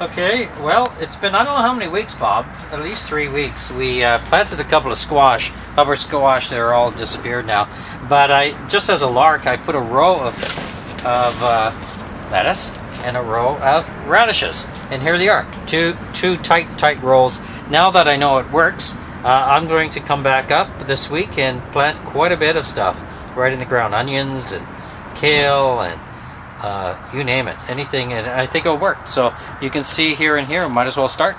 Okay, well, it's been I don't know how many weeks, Bob. At least three weeks. We uh, planted a couple of squash, upper squash. They're all disappeared now. But I just as a lark, I put a row of of uh, lettuce and a row of radishes, and here they are. Two two tight tight rows. Now that I know it works, uh, I'm going to come back up this week and plant quite a bit of stuff right in the ground. Onions and kale and uh, you name it, anything, and I think it'll work. So you can see here and here, might as well start.